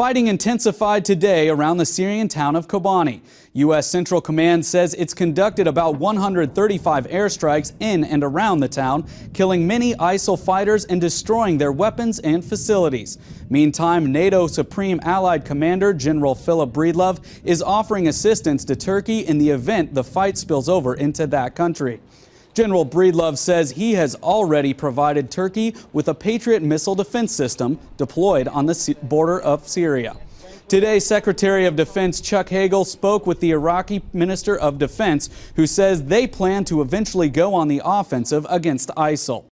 Fighting intensified today around the Syrian town of Kobani. U.S. Central Command says it's conducted about 135 airstrikes in and around the town, killing many ISIL fighters and destroying their weapons and facilities. Meantime, NATO Supreme Allied Commander General Philip Breedlove is offering assistance to Turkey in the event the fight spills over into that country. General Breedlove says he has already provided Turkey with a Patriot missile defense system deployed on the border of Syria. Today, Secretary of Defense Chuck Hagel spoke with the Iraqi Minister of Defense, who says they plan to eventually go on the offensive against ISIL.